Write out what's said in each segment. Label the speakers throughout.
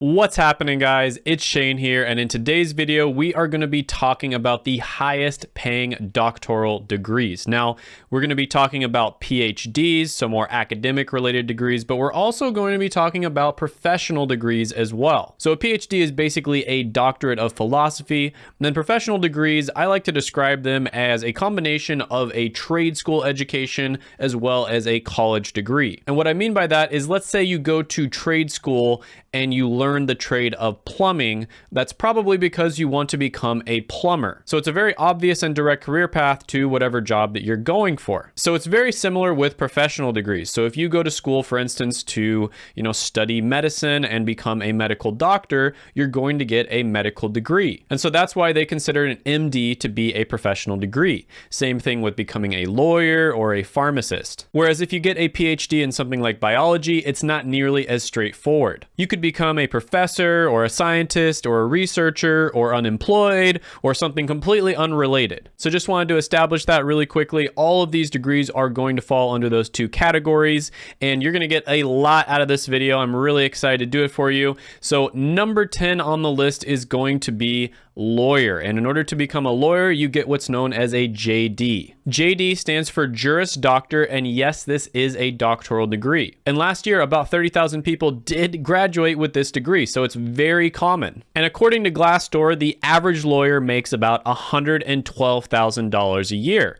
Speaker 1: What's happening guys? It's Shane here and in today's video we are going to be talking about the highest paying doctoral degrees. Now we're going to be talking about PhDs, so more academic related degrees, but we're also going to be talking about professional degrees as well. So a PhD is basically a doctorate of philosophy. And then professional degrees, I like to describe them as a combination of a trade school education as well as a college degree. And what I mean by that is let's say you go to trade school and you learn the trade of plumbing, that's probably because you want to become a plumber. So it's a very obvious and direct career path to whatever job that you're going for. So it's very similar with professional degrees. So if you go to school, for instance, to, you know, study medicine and become a medical doctor, you're going to get a medical degree. And so that's why they consider an MD to be a professional degree. Same thing with becoming a lawyer or a pharmacist. Whereas if you get a PhD in something like biology, it's not nearly as straightforward. You could become a professor or a scientist or a researcher or unemployed or something completely unrelated. So just wanted to establish that really quickly. All of these degrees are going to fall under those two categories and you're going to get a lot out of this video. I'm really excited to do it for you. So number 10 on the list is going to be lawyer. And in order to become a lawyer, you get what's known as a JD. JD stands for Juris Doctor, and yes, this is a doctoral degree. And last year, about 30,000 people did graduate with this degree, so it's very common. And according to Glassdoor, the average lawyer makes about $112,000 a year.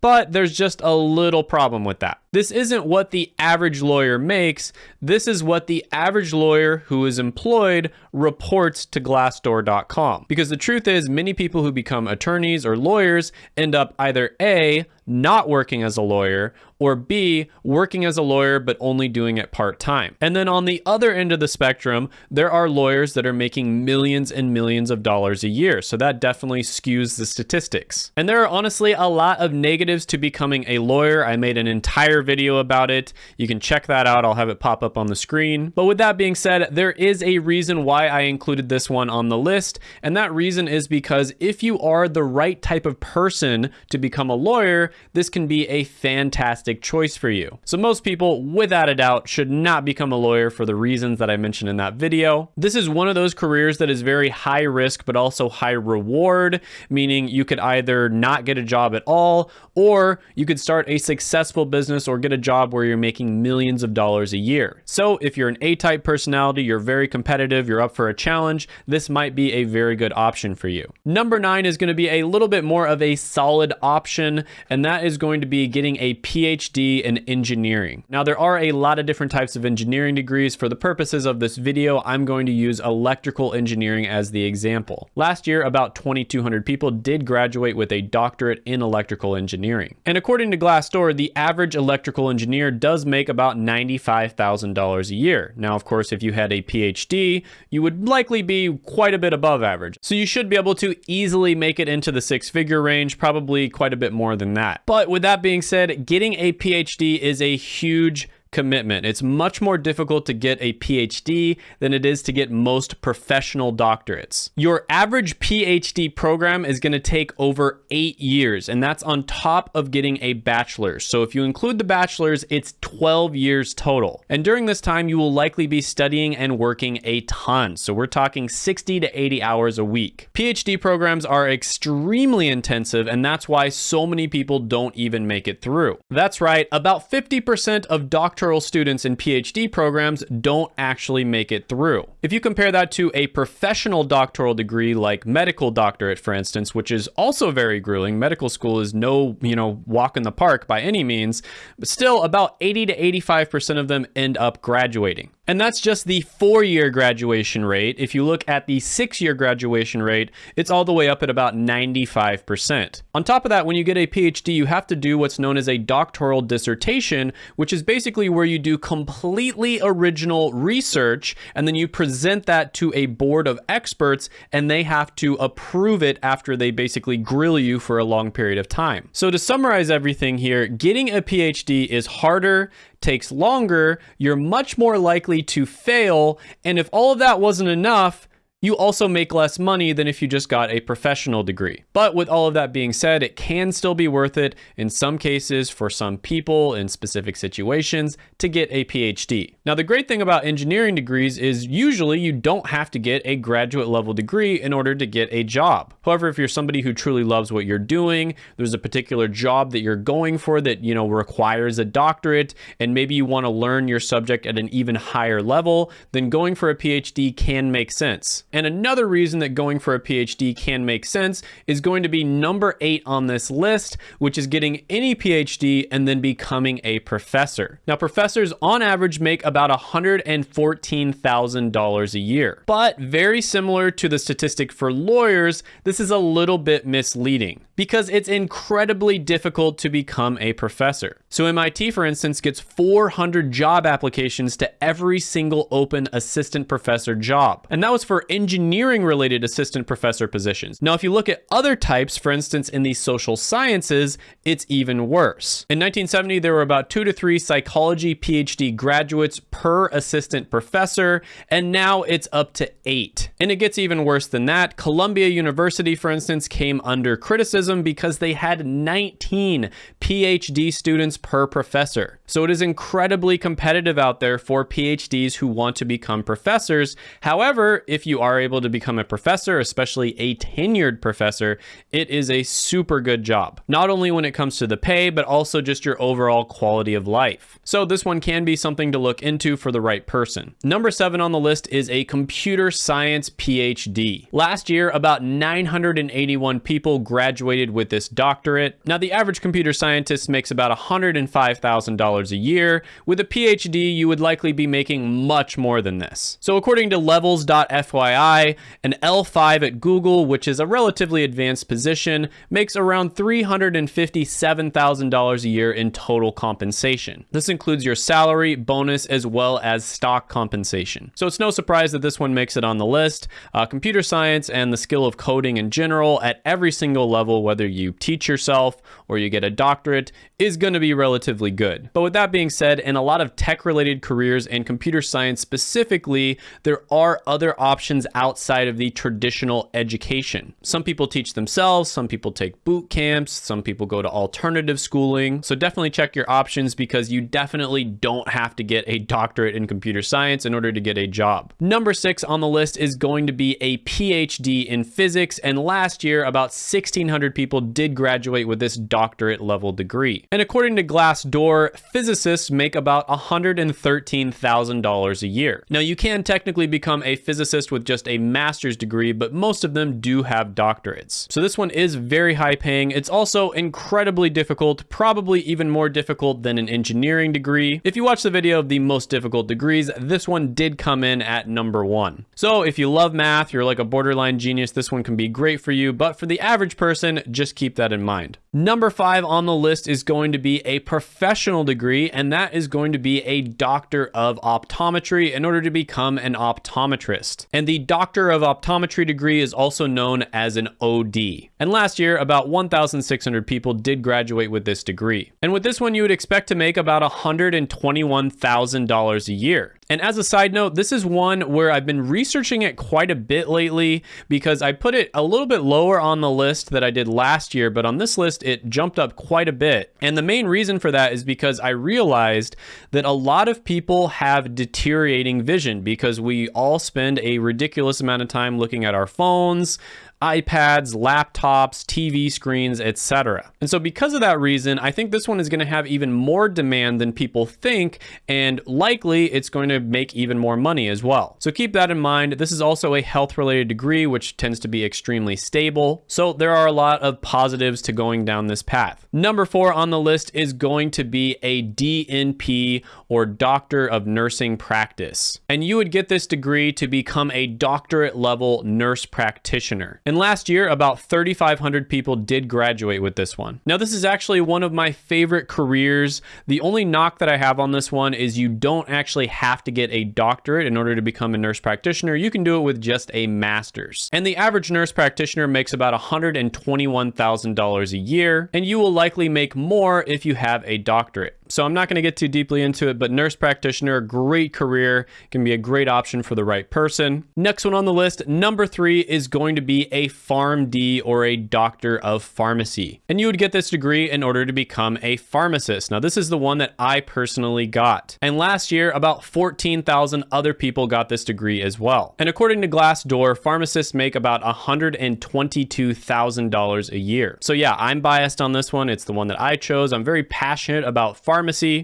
Speaker 1: But there's just a little problem with that. This isn't what the average lawyer makes. This is what the average lawyer who is employed reports to glassdoor.com. Because the truth is many people who become attorneys or lawyers end up either A, not working as a lawyer, or B, working as a lawyer but only doing it part-time. And then on the other end of the spectrum, there are lawyers that are making millions and millions of dollars a year. So that definitely skews the statistics. And there are honestly a lot of negatives to becoming a lawyer. I made an entire video about it. You can check that out. I'll have it pop up on the screen. But with that being said, there is a reason why I included this one on the list. And that reason is because if you are the right type of person to become a lawyer, this can be a fantastic choice for you. So most people, without a doubt, should not become a lawyer for the reasons that I mentioned in that video. This is one of those careers that is very high risk, but also high reward, meaning you could either not get a job at all, or you could start a successful business or get a job where you're making millions of dollars a year. So if you're an A-type personality, you're very competitive, you're up for a challenge, this might be a very good option for you. Number nine is going to be a little bit more of a solid option, and that is going to be getting a PhD in engineering. Now, there are a lot of different types of engineering degrees. For the purposes of this video, I'm going to use electrical engineering as the example. Last year, about 2,200 people did graduate with a doctorate in electrical engineering. And according to Glassdoor, the average electrical engineer does make about $95,000 a year. Now, of course, if you had a PhD, you would likely be quite a bit above average. So you should be able to easily make it into the six figure range, probably quite a bit more than that. But with that being said, getting a PhD is a huge commitment. It's much more difficult to get a PhD than it is to get most professional doctorates. Your average PhD program is going to take over eight years, and that's on top of getting a bachelor's. So if you include the bachelor's, it's 12 years total. And during this time, you will likely be studying and working a ton. So we're talking 60 to 80 hours a week. PhD programs are extremely intensive, and that's why so many people don't even make it through. That's right, about 50% of doctors doctoral students in PhD programs don't actually make it through. If you compare that to a professional doctoral degree like medical doctorate, for instance, which is also very grueling, medical school is no, you know, walk in the park by any means, but still about 80 to 85% of them end up graduating. And that's just the four-year graduation rate. If you look at the six-year graduation rate, it's all the way up at about 95%. On top of that, when you get a PhD, you have to do what's known as a doctoral dissertation, which is basically where you do completely original research, and then you present that to a board of experts, and they have to approve it after they basically grill you for a long period of time. So to summarize everything here, getting a PhD is harder, takes longer, you're much more likely to fail. And if all of that wasn't enough, You also make less money than if you just got a professional degree. But with all of that being said, it can still be worth it in some cases for some people in specific situations to get a PhD. Now, the great thing about engineering degrees is usually you don't have to get a graduate level degree in order to get a job. However, if you're somebody who truly loves what you're doing, there's a particular job that you're going for that, you know, requires a doctorate, and maybe you want to learn your subject at an even higher level, then going for a PhD can make sense. And another reason that going for a PhD can make sense is going to be number eight on this list, which is getting any PhD and then becoming a professor. Now, professors on average make about $114,000 a year. But very similar to the statistic for lawyers, this is a little bit misleading because it's incredibly difficult to become a professor. So MIT, for instance, gets 400 job applications to every single open assistant professor job. And that was for engineering related assistant professor positions. Now, if you look at other types, for instance, in the social sciences, it's even worse. In 1970, there were about two to three psychology PhD graduates per assistant professor, and now it's up to eight. And it gets even worse than that. Columbia University, for instance, came under criticism because they had 19 PhD students per professor. So it is incredibly competitive out there for PhDs who want to become professors. However, if you are able to become a professor, especially a tenured professor, it is a super good job. Not only when it comes to the pay, but also just your overall quality of life. So this one can be something to look into for the right person. Number seven on the list is a computer science PhD. Last year, about 981 people graduated with this doctorate. Now, the average computer scientist makes about $105,000 a year. With a PhD, you would likely be making much more than this. So according to levels.fyi, an L5 at Google, which is a relatively advanced position, makes around $357,000 a year in total compensation. This includes your salary, bonus, as well as stock compensation. So it's no surprise that this one makes it on the list. Uh, computer science and the skill of coding in general at every single level whether you teach yourself or you get a doctorate, is going to be relatively good. But with that being said, in a lot of tech related careers and computer science specifically, there are other options outside of the traditional education. Some people teach themselves, some people take boot camps, some people go to alternative schooling. So definitely check your options because you definitely don't have to get a doctorate in computer science in order to get a job. Number six on the list is going to be a PhD in physics. And last year, about 1,600 people did graduate with this doctorate level degree. And according to Glassdoor, physicists make about $113,000 a year. Now, you can technically become a physicist with just a master's degree, but most of them do have doctorates. So this one is very high paying. It's also incredibly difficult, probably even more difficult than an engineering degree. If you watch the video of the most difficult degrees, this one did come in at number one. So if you love math, you're like a borderline genius, this one can be great for you. But for the average person, just keep that in mind. Number five on the list is going to be a professional degree, and that is going to be a doctor of optometry in order to become an optometrist. And the doctor of optometry degree is also known as an OD. And last year, about 1,600 people did graduate with this degree. And with this one, you would expect to make about $121,000 a year. And as a side note, this is one where I've been researching it quite a bit lately because I put it a little bit lower on the list that I did last year, but on this list, it jumped up quite a bit. And the main reason for that is because I realized that a lot of people have deteriorating vision because we all spend a ridiculous amount of time looking at our phones, iPads, laptops, TV screens, etc. And so because of that reason, I think this one is going to have even more demand than people think, and likely it's going to make even more money as well. So keep that in mind. This is also a health related degree, which tends to be extremely stable. So there are a lot of positives to going down this path. Number four on the list is going to be a DNP or Doctor of Nursing Practice. And you would get this degree to become a doctorate level nurse practitioner. And last year, about 3,500 people did graduate with this one. Now, this is actually one of my favorite careers. The only knock that I have on this one is you don't actually have to get a doctorate in order to become a nurse practitioner. You can do it with just a master's. And the average nurse practitioner makes about $121,000 a year, and you will likely make more if you have a doctorate. So I'm not going to get too deeply into it, but nurse practitioner, great career, can be a great option for the right person. Next one on the list, number three is going to be a PharmD or a doctor of pharmacy. And you would get this degree in order to become a pharmacist. Now, this is the one that I personally got. And last year, about 14,000 other people got this degree as well. And according to Glassdoor, pharmacists make about $122,000 a year. So yeah, I'm biased on this one. It's the one that I chose. I'm very passionate about pharmacy,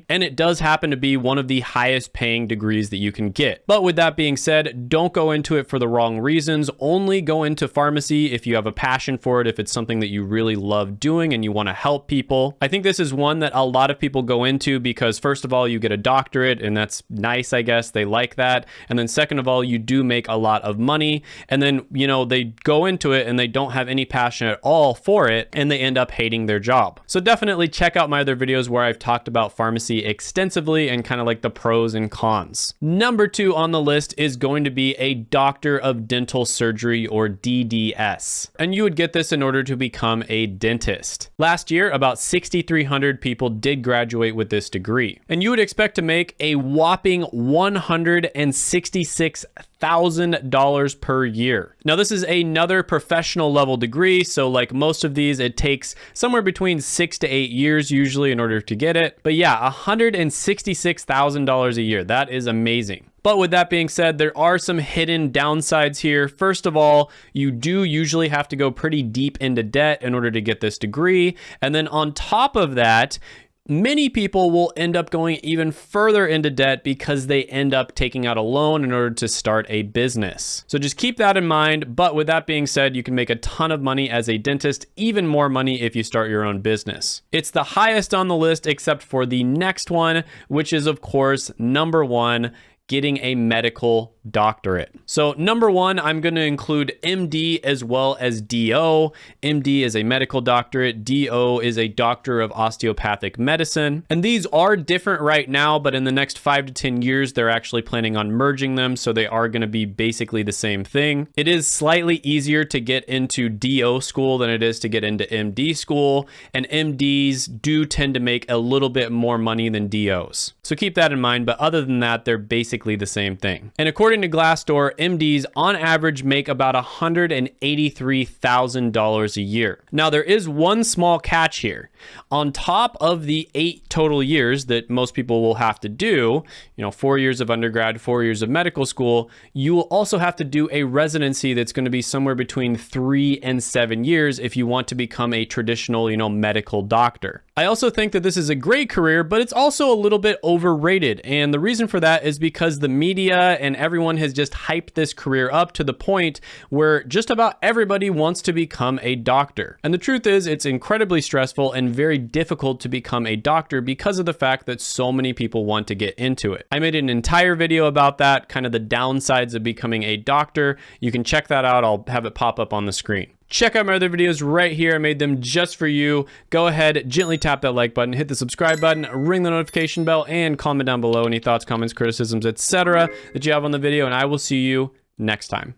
Speaker 1: and it does happen to be one of the highest paying degrees that you can get. But with that being said, don't go into it for the wrong reasons. Only go into pharmacy if you have a passion for it, if it's something that you really love doing and you want to help people. I think this is one that a lot of people go into because first of all, you get a doctorate and that's nice, I guess. They like that. And then second of all, you do make a lot of money. And then, you know, they go into it and they don't have any passion at all for it and they end up hating their job. So definitely check out my other videos where I've talked about pharmacy extensively and kind of like the pros and cons. Number two on the list is going to be a doctor of dental surgery or DDS. And you would get this in order to become a dentist. Last year, about 6,300 people did graduate with this degree. And you would expect to make a whopping 166 $1,000 per year. Now, this is another professional level degree, so like most of these, it takes somewhere between six to eight years usually in order to get it. But yeah, $166,000 a year. That is amazing. But with that being said, there are some hidden downsides here. First of all, you do usually have to go pretty deep into debt in order to get this degree. And then on top of that, many people will end up going even further into debt because they end up taking out a loan in order to start a business. So just keep that in mind. But with that being said, you can make a ton of money as a dentist, even more money if you start your own business. It's the highest on the list except for the next one, which is of course number one, getting a medical doctorate. So number one, I'm going to include MD as well as DO. MD is a medical doctorate. DO is a doctor of osteopathic medicine. And these are different right now, but in the next five to 10 years, they're actually planning on merging them. So they are going to be basically the same thing. It is slightly easier to get into DO school than it is to get into MD school. And MDs do tend to make a little bit more money than DOs. So keep that in mind. But other than that, they're basically the same thing. And according According to Glassdoor, MDs on average make about $183,000 a year. Now, there is one small catch here. On top of the eight total years that most people will have to do, you know, four years of undergrad, four years of medical school, you will also have to do a residency that's going to be somewhere between three and seven years if you want to become a traditional, you know, medical doctor. I also think that this is a great career, but it's also a little bit overrated. And the reason for that is because the media and everyone has just hyped this career up to the point where just about everybody wants to become a doctor. And the truth is, it's incredibly stressful and very difficult to become a doctor because of the fact that so many people want to get into it. I made an entire video about that, kind of the downsides of becoming a doctor. You can check that out. I'll have it pop up on the screen. Check out my other videos right here. I made them just for you. Go ahead, gently tap that like button, hit the subscribe button, ring the notification bell, and comment down below any thoughts, comments, criticisms, etc. that you have on the video, and I will see you next time.